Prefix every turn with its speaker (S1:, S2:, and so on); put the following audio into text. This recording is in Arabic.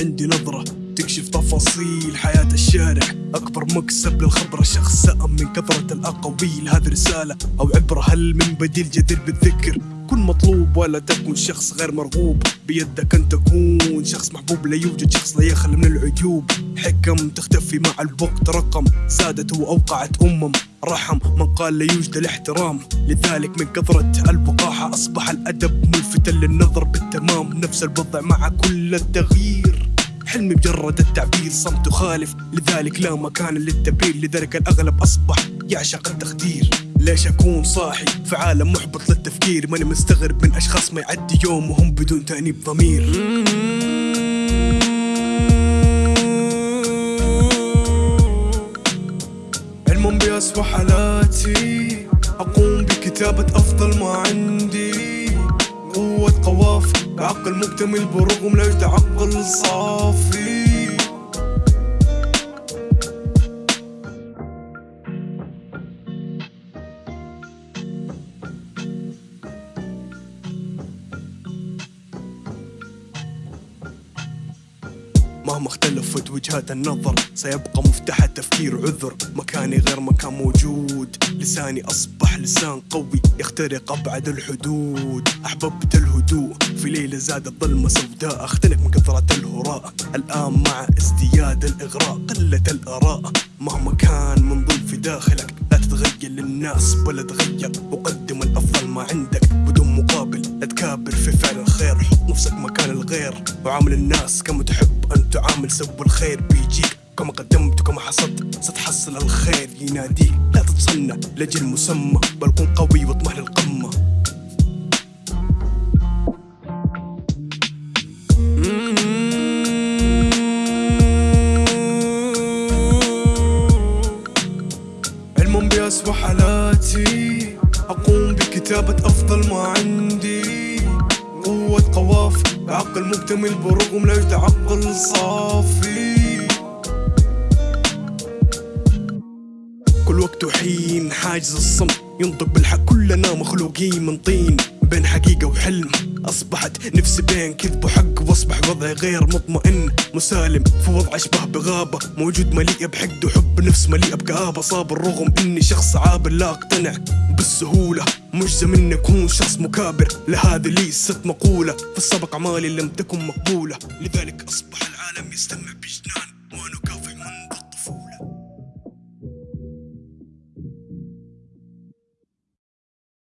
S1: عندي نظرة تكشف تفاصيل حياة الشارع. أكبر مكسب للخبرة شخص سأم من كثرة الأقاويل. هذه رسالة أو عبرة هل من بديل جدير بالذكر؟ كن مطلوب ولا تكن شخص غير مرغوب. بيدك أن تكون شخص محبوب. لا يوجد شخص لا يخلى من العيوب حكم تختفي مع الوقت رقم سادت وأوقعت أمم. رحم من قال لا يوجد الاحترام. لذلك من كثرة الوقاحة أصبح الأدب ملفتا للنظر بالتمام. نفس الوضع مع كل التغيير. حلمي مجرد التعبير صمت خالف. لذلك لا مكان للتبرير لذلك الأغلب أصبح يعشق التخدير. ليش أكون صاحي في عالم محبط للتفكير؟ ماني مستغرب من أشخاص ما يعدي يوم وهم بدون تأنيب ضمير. علم بأسوأ حالاتي أقوم بكتابة أفضل ما عندي. قوة قوافي بعقل مكتمل برغم لا يتعقل صافي مهما اختلفت وجهات النظر سيبقى مفتاح التفكير عذر. مكاني غير مكان موجود. لساني أصبح لسان قوي يخترق أبعد الحدود. أحببت الهدوء في ليلة زاد الظلمة سوداء. أختنق من كثرة الهراء الآن مع ازدياد الإغراء. قلة الآراء مهما كان من ظل في داخلك لا تتغير للناس ولا تغير. وقدم الأفضل ما عندك بدون مقابل. لا تكابر في فعل الخير حط نفسك مكان الغير. وعامل الناس كما تحب. تعامل سوى الخير بيجيك. كما قدمت وكما حصدت ستحصل الخير. يناديك لا تتصنع لأجل مسمى بل كن قوي واطمح للقمة. علم بأسوأ حالاتي أقوم بكتابة أفضل ما عندي. قوة قوافي بعقل مكتمل برغم لا يتعقل صافي. كل وقت وحين حاجز الصمت ينطق بالحق كلنا مخلوقين من طين بين حقيقة وحلم. أصبحت نفسي بين كذب وحق وأصبح وضعي غير مطمئن. مسالم في وضع أشبه بغابة. موجود مليء بحقد وحب نفس مليء بكآبة. صابر رغم إني شخص عابر لا أقتنع بالسهولة. مجزم إني أكون شخص مكابر. لهذه ليست مقولة. في السابق أعمالي لم تكن مقبولة. لذلك أصبح العالم يستمع بجنان. وأنا